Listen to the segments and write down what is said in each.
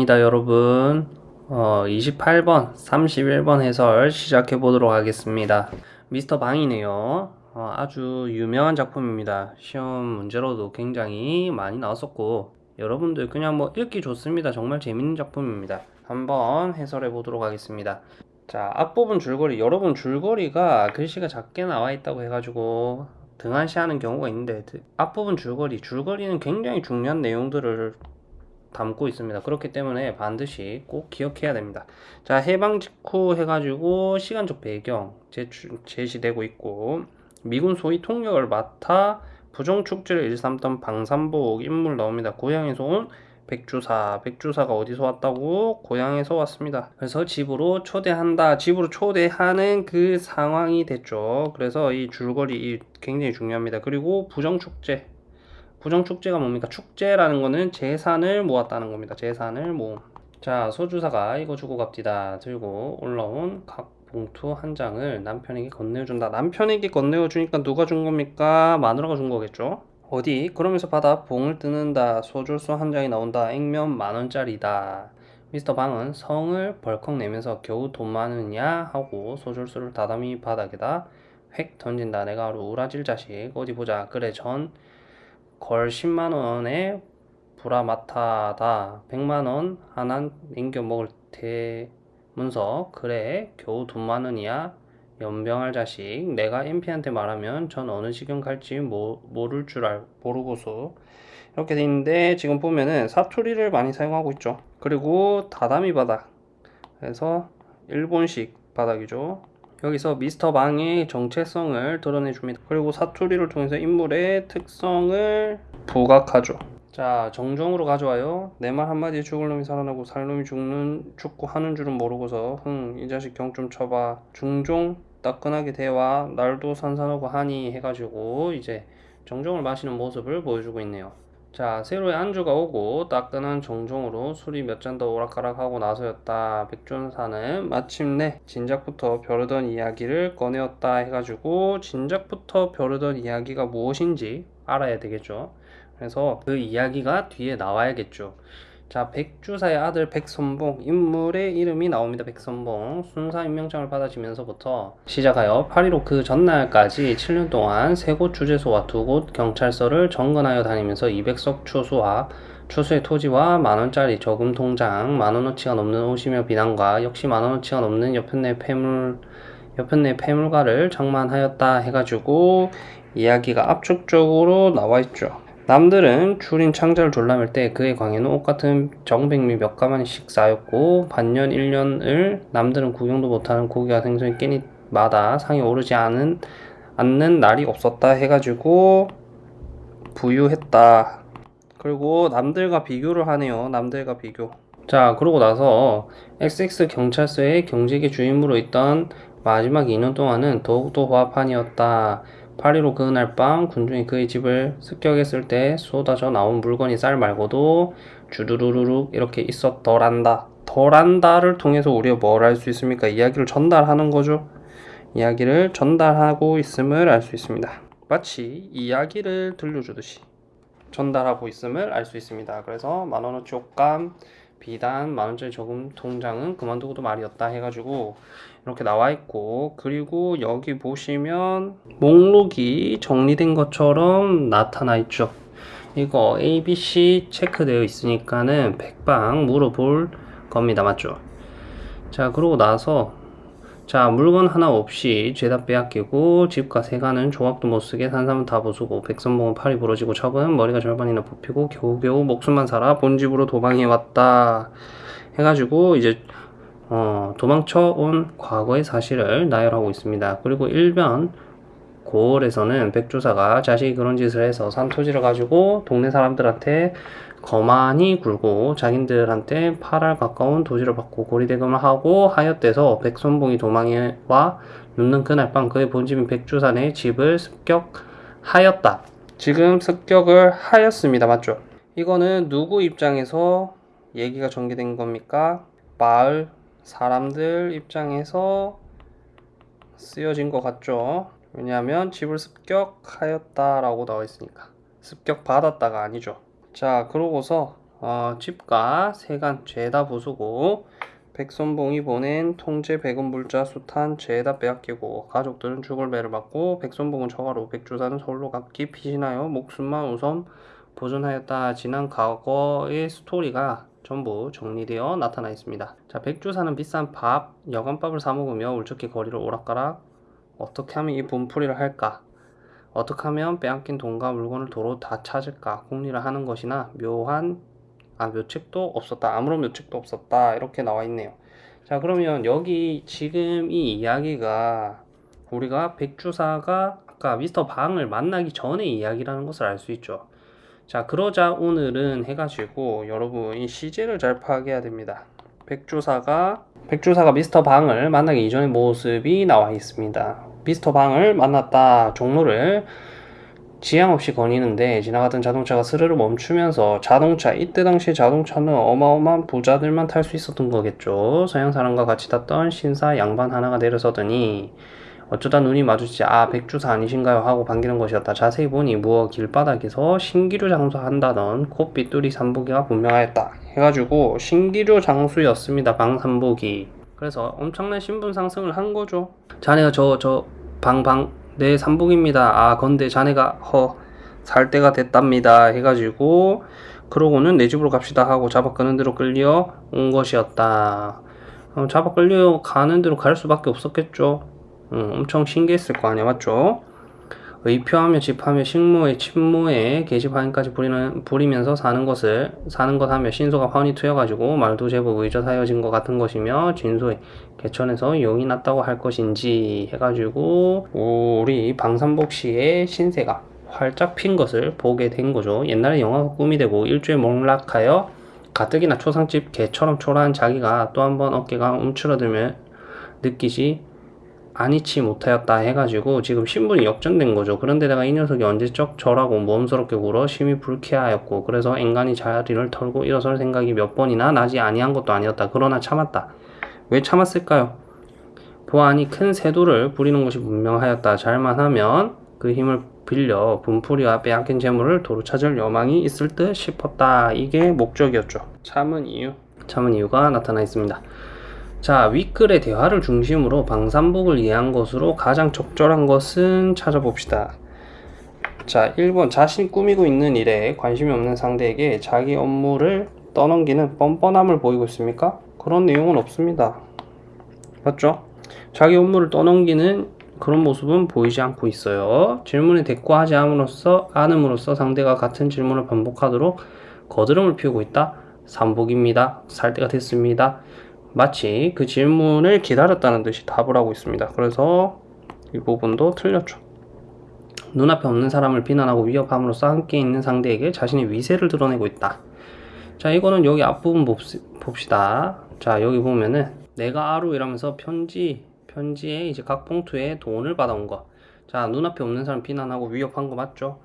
반갑습니다 여러분. 어, 28번 31번 해설 시작해 보도록 하겠습니다. 미스터 방이네요. 어, 아주 유명한 작품입니다. 시험 문제로도 굉장히 많이 나왔었고 여러분들 그냥 뭐 읽기 좋습니다. 정말 재밌는 작품입니다. 한번 해설해 보도록 하겠습니다. 자 앞부분 줄거리 여러분 줄거리가 글씨가 작게 나와 있다고 해가지고 등한시하는 경우가 있는데 앞부분 줄거리 줄거리는 굉장히 중요한 내용들을 담고 있습니다. 그렇기 때문에 반드시 꼭 기억해야 됩니다. 자, 해방 직후 해가지고 시간적 배경 제출, 제시되고 있고 미군 소위 통역을 맡아 부정 축제를 일삼던 방산복 인물 나옵니다. 고향에서 온 백주사, 백주사가 어디서 왔다고? 고향에서 왔습니다. 그래서 집으로 초대한다. 집으로 초대하는 그 상황이 됐죠. 그래서 이 줄거리 굉장히 중요합니다. 그리고 부정축제, 부정축제가 뭡니까? 축제라는 거는 재산을 모았다는 겁니다. 재산을 모음. 자, 소주사가 이거 주고 갑디다. 들고 올라온 각 봉투 한 장을 남편에게 건네준다. 남편에게 건네주니까 누가 준 겁니까? 마누라가 준 거겠죠? 어디? 그러면서 받아 봉을 뜨는다. 소주수 한 장이 나온다. 액면 만 원짜리다. 미스터 방은 성을 벌컥 내면서 겨우 돈 많으냐 하고 소줄수를 다담이 바닥에다 획 던진다. 내가 우라질 자식 어디 보자. 그래 전 걸 10만원에 브라마타다. 100만원 하나 남겨 먹을 테면서 그래 겨우 돈 많으니야. 연병할 자식. 내가 MP한테 말하면 전 어느 지경 갈지 모, 모를 줄 알, 모르고서. 이렇게 돼 있는데 지금 보면은 사투리를 많이 사용하고 있죠. 그리고 다다미 바닥. 그래서 일본식 바닥이죠 여기서 미스터 방의 정체성을 드러내 줍니다. 그리고 사투리를 통해서 인물의 특성을 부각하죠. 자, 정정으로 가져와요. 내 말 한마디에 죽을 놈이 살아나고 살 놈이 죽는 죽고 하는 줄은 모르고서 흥, 이 자식 경 좀 쳐봐. 중종 따끈하게 대와 날도 산산하고 하니 해가지고 이제 정정을 마시는 모습을 보여주고 있네요. 자, 새로의 안주가 오고 따끈한 정종으로 술이 몇 잔 더 오락가락하고 나서였다. 백준사는 마침내 진작부터 벼르던 이야기를 꺼내었다 해가지고 진작부터 벼르던 이야기가 무엇인지 알아야 되겠죠. 그래서 그 이야기가 뒤에 나와야겠죠. 자, 백주사의 아들 백선봉 인물의 이름이 나옵니다. 백선봉 순사 임명장을 받아지면서부터 시작하여 8.15 그 전날까지 7년 동안 세 곳 주재소와 두 곳 경찰서를 점거하여 다니면서 200석 추수와 추수의 토지와 만원짜리 저금 통장 만원어치가 넘는 옷이며 비난과 역시 만원어치가 넘는 여편 내 폐물 여편 내 폐물가를 장만하였다 해가지고 이야기가 압축적으로 나와 있죠. 남들은 줄인 창자를 졸라맬 때 그의 광에는 옷같은 정백미 몇 가마니씩 쌓였고 반년 1년을 남들은 구경도 못하는 고기와 생선이 끼니마다 상이 오르지 않은 않는 날이 없었다 해가지고 부유했다. 그리고 남들과 비교를 하네요. 남들과 비교. 자 그러고 나서 XX 경찰서의 경제계 주임으로 있던 마지막 2년 동안은 더욱더 화판이었다. 8.15 그날 밤 군중이 그의 집을 습격했을 때 쏟아져 나온 물건이 쌀 말고도 주르르르륵 이렇게 있었더란다. 더란다를 통해서 우리가 뭘 알 수 있습니까? 이야기를 전달하는 거죠. 이야기를 전달하고 있음을 알 수 있습니다. 마치 이야기를 들려주듯이 전달하고 있음을 알 수 있습니다. 그래서 만원어치 옷감, 비단, 만원짜리 저금 통장은 그만두고도 말이었다 해가지고 이렇게 나와 있고 그리고 여기 보시면 목록이 정리된 것처럼 나타나 있죠. 이거 ABC 체크되어 있으니까는 백방 물어볼 겁니다. 맞죠? 자 그러고 나서 자 물건 하나 없이 죄다 빼앗기고 집과 세가는 조각도 못쓰게 산삼은 다 부수고 백선봉은 팔이 부러지고 척은 머리가 절반이나 뽑히고 겨우겨우 목숨만 살아 본집으로 도망해 왔다 해가지고 이제 어, 도망쳐 온 과거의 사실을 나열하고 있습니다. 그리고 일변 고을에서는 백조사가 자식이 그런 짓을 해서 산 토지를 가지고 동네 사람들한테 거만히 굴고 자기들한테 8알 가까운 도시를 받고 고리대금을 하고 하였대서 백선봉이 도망에 와 눕는 그날 밤 그의 본집인 백주산의 집을 습격하였다. 지금 습격을 하였습니다. 맞죠? 이거는 누구 입장에서 얘기가 전개된 겁니까? 마을 사람들 입장에서 쓰여진 것 같죠? 왜냐하면 집을 습격하였다 라고 나와 있으니까 습격 받았다가 아니죠. 자 그러고서 어, 집과 세간 죄다 부수고 백손봉이 보낸 통제 백운불자 수탄 죄다 빼앗기고 가족들은 죽을 배를 받고 백손봉은 처가로 백주사는 서울로 각기 피신하여 목숨만 우선 보존하였다. 지난 과거의 스토리가 전부 정리되어 나타나 있습니다. 자, 백주사는 비싼 밥, 여간밥을 사 먹으며 울적히 거리를 오락가락 어떻게 하면 이 분풀이를 할까? 어떻게 하면 빼앗긴 돈과 물건을 도로 다 찾을까? 궁리를 하는 것이나 묘한 아 묘책도 없었다. 아무런 묘책도 없었다. 이렇게 나와 있네요. 자, 그러면 여기 지금 이 이야기가 우리가 백주사가 아까 미스터 방을 만나기 전의 이야기라는 것을 알 수 있죠. 자, 그러자 오늘은 해가지고 여러분 이 시제를 잘 파악해야 됩니다. 백주사가 백주사가 미스터 방을 만나기 이전의 모습이 나와 있습니다. 미스터 방을 만났다. 종로를 지향 없이 거니는데 지나가던 자동차가 스르르 멈추면서 자동차 이때 당시 자동차는 어마어마한 부자들만 탈 수 있었던 거겠죠. 서양 사람과 같이 탔던 신사 양반 하나가 내려서더니 어쩌다 눈이 마주치지 아 백주사 아니신가요 하고 반기는 것이었다. 자세히 보니 무어 길바닥에서 신기루 장수한다던 콧빛 뚜리 삼복이가 분명하였다. 해가지고 신기루 장수였습니다. 방삼복이. 그래서 엄청난 신분 상승을 한 거죠. 자네가 저 저 방방 네 삼복입니다. 아 건데 자네가 허 살 때가 됐답니다. 해가지고 그러고는 내 집으로 갑시다 하고 잡아 끄는 대로 끌려 온 것이었다. 어, 잡아 끌려 가는 대로 갈 수밖에 없었겠죠. 음, 엄청 신기했을 거 아니야 맞죠? 의표하며 집하며 식모에 침모에 계집하인까지 부리면서 사는 것을 사는 것 하며 신소가 환히 트여가지고 말도 제법 의젓하여진 것 같은 것이며 진소에 개천에서 용이 났다고 할 것인지 해가지고 우리 방산복 씨의 신세가 활짝 핀 것을 보게 된 거죠. 옛날에 영화가 꿈이 되고 일주일 몰락하여 가뜩이나 초상집 개처럼 초라한 자기가 또 한 번 어깨가 움츠러들며 느끼지 아니치 못하였다 해가지고 지금 신분이 역전된 거죠. 그런데다가 이 녀석이 언제적 저라고 모험스럽게 굴어 심히 불쾌하였고 그래서 앵간히 자리를 털고 일어설 생각이 몇 번이나 나지 아니한 것도 아니었다. 그러나 참았다. 왜 참았을까요? 보안이 큰 세도를 부리는 것이 분명하였다. 잘만 하면 그 힘을 빌려 분풀이와 빼앗긴 재물을 도로 찾을 여망이 있을 듯 싶었다. 이게 목적이었죠. 참은 이유. 참은 이유가 나타나 있습니다. 자, 윗글의 대화를 중심으로 방산복을 이해한 것으로 가장 적절한 것은 찾아봅시다. 자, 1번 자신이 꾸미고 있는 일에 관심이 없는 상대에게 자기 업무를 떠넘기는 뻔뻔함을 보이고 있습니까? 그런 내용은 없습니다. 맞죠? 자기 업무를 떠넘기는 그런 모습은 보이지 않고 있어요. 질문에 대꾸하지 않음으로써, 않음으로써 상대가 같은 질문을 반복하도록 거드름을 피우고 있다. 삼복입니다. 살 때가 됐습니다. 마치 그 질문을 기다렸다는 듯이 답을 하고 있습니다. 그래서 이 부분도 틀렸죠. 눈앞에 없는 사람을 비난하고 위협함으로써 함께 있는 상대에게 자신의 위세를 드러내고 있다. 자, 이거는 여기 앞부분 봅시다. 자, 여기 보면은 내가 아루 이라면서 편지, 편지에 이제 각 봉투에 돈을 받아온 거. 자, 눈앞에 없는 사람 비난하고 위협한 거 맞죠?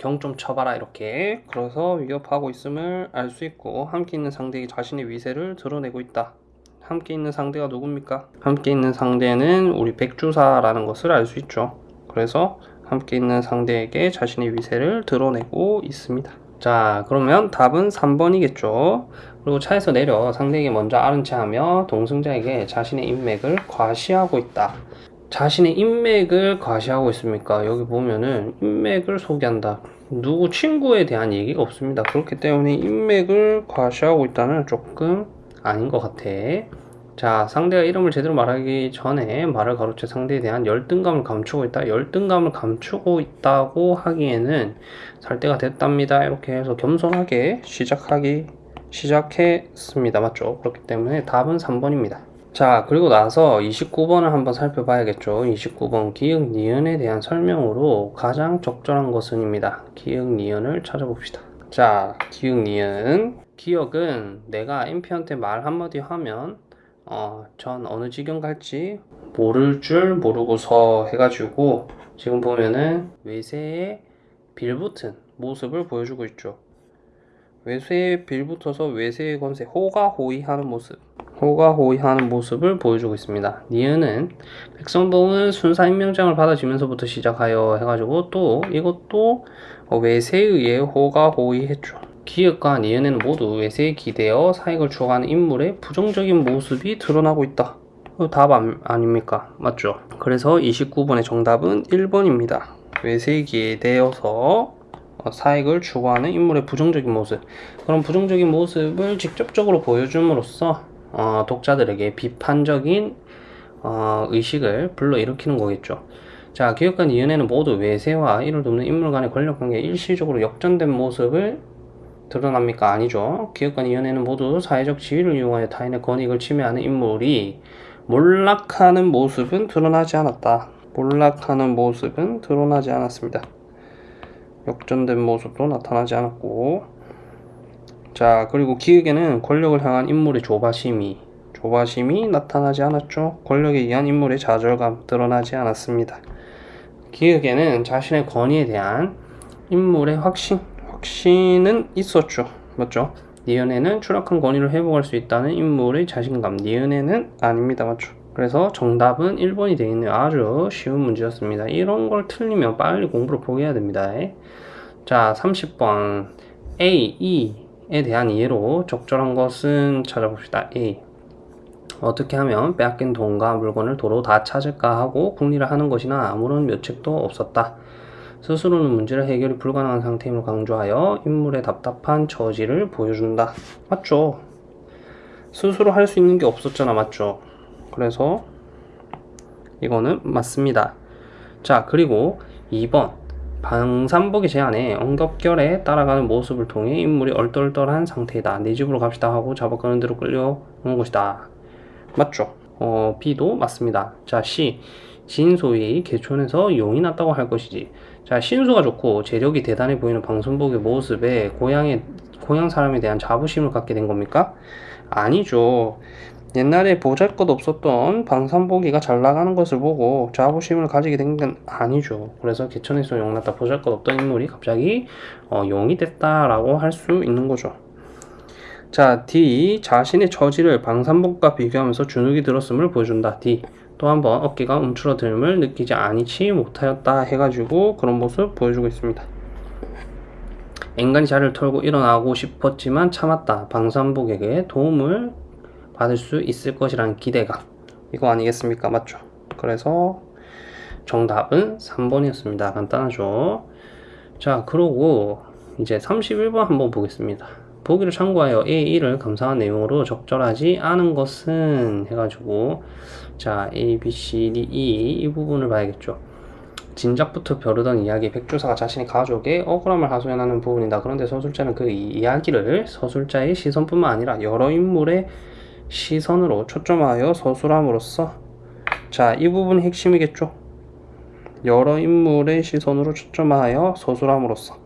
경 좀 쳐봐라 이렇게. 그래서 위협하고 있음을 알 수 있고 함께 있는 상대에게 자신의 위세를 드러내고 있다. 함께 있는 상대가 누굽니까? 함께 있는 상대는 우리 백주사라는 것을 알 수 있죠. 그래서 함께 있는 상대에게 자신의 위세를 드러내고 있습니다. 자 그러면 답은 3번이겠죠. 그리고 차에서 내려 상대에게 먼저 아른 체 하며 동승자에게 자신의 인맥을 과시하고 있다 자신의 인맥을 과시하고 있습니까? 여기 보면은 인맥을 소개한다. 누구 친구에 대한 얘기가 없습니다. 그렇기 때문에 인맥을 과시하고 있다는 조금 아닌 것 같아. 자, 상대가 이름을 제대로 말하기 전에 말을 가로채 상대에 대한 열등감을 감추고 있다. 열등감을 감추고 있다고 하기에는 살 때가 됐답니다. 이렇게 해서 겸손하게 시작하기 시작했습니다. 맞죠? 그렇기 때문에 답은 3번입니다. 자 그리고 나서 29번을 한번 살펴봐야겠죠. 29번 기역 니은에 대한 설명으로 가장 적절한 것은 입니다. 기역 니은을 찾아봅시다. 자 기역 니은. 기역은 내가 MP한테 말 한마디 하면 어, 전 어느 지경 갈지 모를 줄 모르고서 해가지고 지금 보면은 외세에 빌붙은 모습을 보여주고 있죠. 외세에 빌붙어서 외세의 건세 호가호위하는 모습 호가호위하는 모습을 보여주고 있습니다. 니은은 백성봉은 순사 임명장을 받아지면서부터 시작하여 해가지고 또 이것도 외세에 의해 호가호위했죠. 기획과 니은에는 모두 외세에 기대어 사익을 추구하는 인물의 부정적인 모습이 드러나고 있다. 이거 답 안, 아닙니까? 맞죠? 그래서 29번의 정답은 1번입니다. 외세에 기대어서 어, 사익을 추구하는 인물의 부정적인 모습. 그런 부정적인 모습을 직접적으로 보여줌으로써 어, 독자들에게 비판적인 어, 의식을 불러일으키는 거겠죠. 자, 기획과 니은에는 모두 외세와 이를 돕는 인물 간의 권력관계 일시적으로 역전된 모습을 드러납니까? 아니죠. 기획과 니은에는 모두 사회적 지위를 이용하여 타인의 권익을 침해하는 인물이 몰락하는 모습은 드러나지 않았다. 몰락하는 모습은 드러나지 않았습니다. 역전된 모습도 나타나지 않았고 자 그리고 기획에는 권력을 향한 인물의 조바심이 조바심이 나타나지 않았죠. 권력에 의한 인물의 좌절감 드러나지 않았습니다. 기획에는 자신의 권위에 대한 인물의 확신, 확신은 있었죠. 맞죠? 니은에는 추락한 권위를 회복할 수 있다는 인물의 자신감, 니은에는 아닙니다. 맞죠? 그래서 정답은 1번이 되어 있는 아주 쉬운 문제였습니다. 이런 걸 틀리면 빨리 공부를 포기해야 됩니다. 자, 30번 A, E 에 대한 이해로 적절한 것은 찾아봅시다. A 어떻게 하면 빼앗긴 돈과 물건을 도로 다 찾을까 하고 궁리를 하는 것이나 아무런 묘책도 없었다. 스스로는 문제를 해결이 불가능한 상태임을 강조하여 인물의 답답한 처지를 보여준다. 맞죠? 스스로 할 수 있는 게 없었잖아. 맞죠? 그래서 이거는 맞습니다. 자, 그리고 2번. 방산복의 제안에 엉겹결에 따라가는 모습을 통해 인물이 얼떨떨한 상태이다. 내 집으로 갑시다 하고 잡아가는 대로 끌려오는 것이다. 맞죠? 어, B도 맞습니다. 자, C. 진소위 개촌에서 용이 났다고 할 것이지. 자, 신수가 좋고 재력이 대단해 보이는 방송복의 모습에 고향의, 고향 사람에 대한 자부심을 갖게 된 겁니까? 아니죠. 옛날에 보잘 것 없었던 방산보기가 잘 나가는 것을 보고 자부심을 가지게 된 건 아니죠. 그래서 개천에서 용났다 보잘 것 없던 인물이 갑자기 어, 용이 됐다라고 할 수 있는 거죠. 자, D. 자신의 처지를 방산복과 비교하면서 주눅이 들었음을 보여준다. D. 또 한번 어깨가 움츠러듦을 느끼지 아니치 못하였다 해가지고 그런 모습 보여주고 있습니다. 앵간히 자리를 털고 일어나고 싶었지만 참았다. 방산복에게 도움을 받을 수 있을 것이라는 기대가 이거 아니겠습니까? 맞죠? 그래서 정답은 3번이었습니다. 간단하죠? 자, 그러고 이제 31번 한번 보겠습니다. 보기를 참고하여 A, 1을 감상한 내용으로 적절하지 않은 것은 해가지고 자 A, B, C, D, E 이 부분을 봐야겠죠. 진작부터 벼르던 이야기 백조사가 자신의 가족의 억울함을 하소연하는 부분이다. 그런데 서술자는 그 이야기를 서술자의 시선뿐만 아니라 여러 인물의 시선으로 초점하여 서술함으로써 자 이 부분이 핵심이겠죠. 여러 인물의 시선으로 초점하여 서술함으로써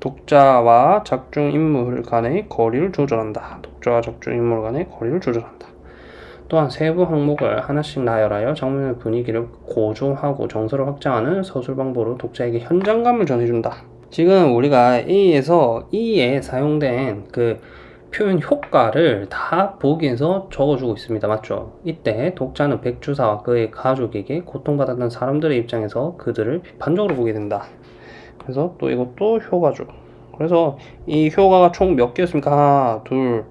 독자와 작중 인물 간의 거리를 조절한다. 독자와 작중 인물 간의 거리를 조절한다. 또한 세부 항목을 하나씩 나열하여 장면의 분위기를 고조하고 정서를 확장하는 서술 방법으로 독자에게 현장감을 전해준다. 지금 우리가 A에서 E에 사용된 그 표현 효과를 다 보기에서 적어주고 있습니다. 맞죠? 이때 독자는 백주사와 그의 가족에게 고통받았던 사람들의 입장에서 그들을 비판적으로 보게 된다. 그래서 또 이것도 효과죠. 그래서 이 효과가 총 몇 개였습니까? 하나, 둘,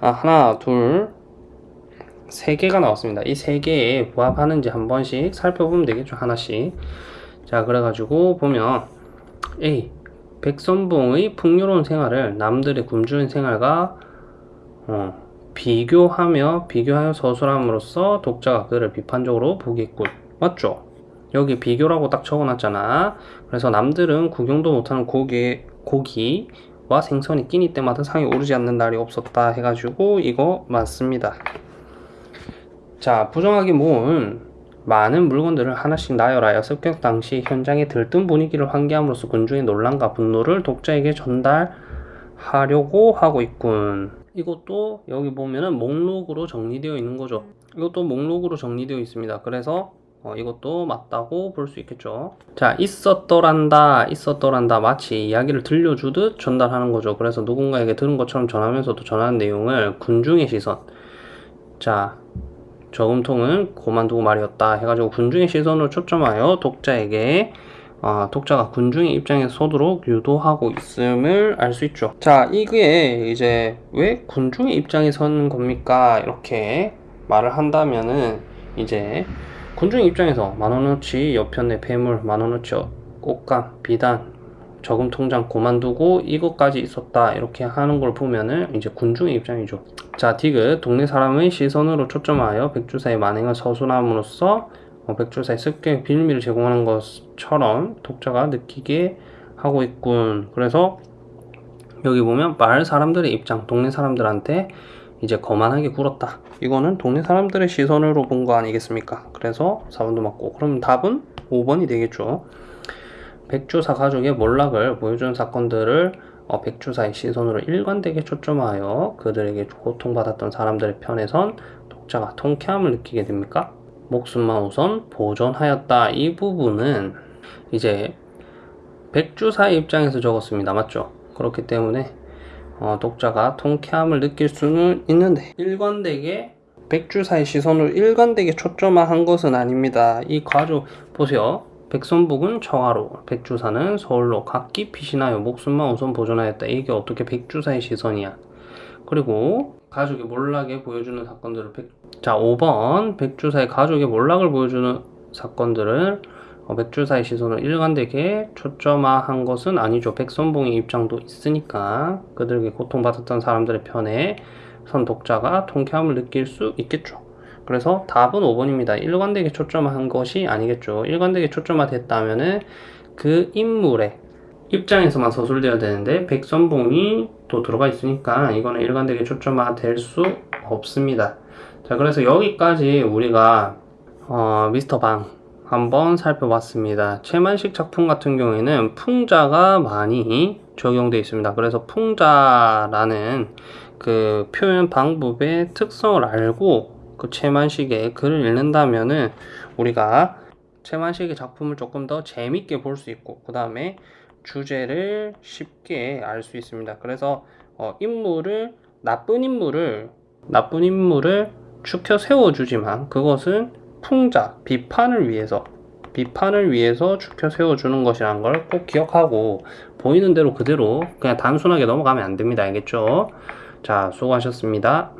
아, 하나, 둘, 세 개가 나왔습니다. 이 세 개에 부합하는지 한 번씩 살펴보면 되겠죠. 하나씩. 자, 그래가지고 보면 A. 백선봉의 풍요로운 생활을 남들의 굶주린 생활과 어, 비교하며 비교하여 서술함으로써 독자가 그를 비판적으로 보겠군. 맞죠? 여기 비교라고 딱 적어놨잖아. 그래서 남들은 구경도 못하는 고기, 고기와 생선이 끼니 때마다 상이 오르지 않는 날이 없었다 해가지고 이거 맞습니다. 자, 부정하게 모은 많은 물건들을 하나씩 나열하여 습격 당시 현장의 들뜬 분위기를 환기함으로써 군중의 논란과 분노를 독자에게 전달하려고 하고 있군. 이것도 여기 보면은 목록으로 정리되어 있는 거죠. 이것도 목록으로 정리되어 있습니다. 그래서 어, 이것도 맞다고 볼 수 있겠죠. 자, 있었더란다, 있었더란다. 마치 이야기를 들려주듯 전달하는 거죠. 그래서 누군가에게 들은 것처럼 전하면서도 전하는 내용을 군중의 시선. 자, 저금통은 고만두고 말이었다 해가지고 군중의 시선을 초점하여 독자에게 어, 독자가 군중의 입장에 서도록 유도하고 있음을 알 수 있죠. 자, 이게 이제 왜 군중의 입장에 서는 겁니까? 이렇게 말을 한다면은 이제 군중의 입장에서 만원어치 여편의 폐물, 만원어치 꽃감, 비단, 저금 통장 고만두고 이것까지 있었다 이렇게 하는 걸 보면은 이제 군중의 입장이죠. 자, 디귿 동네 사람의 시선으로 초점하여 백주사의 만행을 서술함으로써 어, 백주사의 습격 비밀을 제공하는 것처럼 독자가 느끼게 하고 있군. 그래서 여기 보면 마을 사람들의 입장, 동네 사람들한테 이제 거만하게 굴었다. 이거는 동네 사람들의 시선으로 본 거 아니겠습니까? 그래서 4번도 맞고 그럼 답은 5번이 되겠죠. 백주사 가족의 몰락을 보여준 사건들을 어, 백주사의 시선으로 일관되게 초점하여 그들에게 고통받았던 사람들의 편에선 독자가 통쾌함을 느끼게 됩니까? 목숨만 우선 보존하였다. 이 부분은 이제 백주사의 입장에서 적었습니다. 맞죠? 그렇기 때문에 어, 독자가 통쾌함을 느낄 수는 있는데 일관되게 백주사의 시선으로 일관되게 초점화한 것은 아닙니다. 이 가족 보세요. 백선복은 청하로, 백주사는 서울로 각기 피신하여 목숨만 우선 보존하였다. 이게 어떻게 백주사의 시선이야? 그리고 가족의 몰락에 보여주는 사건들을 백... 자 5번 백주사의 가족의 몰락을 보여주는 사건들을 어, 백주사의 시선을 일관되게 초점화한 것은 아니죠. 백선봉의 입장도 있으니까 그들에게 고통받았던 사람들의 편에 선 독자가 통쾌함을 느낄 수 있겠죠. 그래서 답은 5번입니다. 일관되게 초점화한 것이 아니겠죠. 일관되게 초점화됐다면은 그 인물의 입장에서만 서술되어야 되는데 백선봉이 또 들어가 있으니까 이거는 일관되게 초점화될 수 없습니다. 자 그래서 여기까지 우리가 어, 미스터 방 한번 살펴봤습니다. 최만식 작품 같은 경우에는 풍자가 많이 적용되어 있습니다. 그래서 풍자라는 그 표현 방법의 특성을 알고 그 최만식의 글을 읽는다면은 우리가 최만식의 작품을 조금 더 재밌게 볼 수 있고 그 다음에 주제를 쉽게 알 수 있습니다. 그래서 어, 인물을 나쁜 인물을 나쁜 인물을 추켜 세워주지만 그것은 풍자 비판을 위해서 비판을 위해서 추켜 세워주는 것이라는 걸꼭 기억하고 보이는 대로 그대로 그냥 단순하게 넘어가면 안 됩니다. 알겠죠? 자, 수고하셨습니다.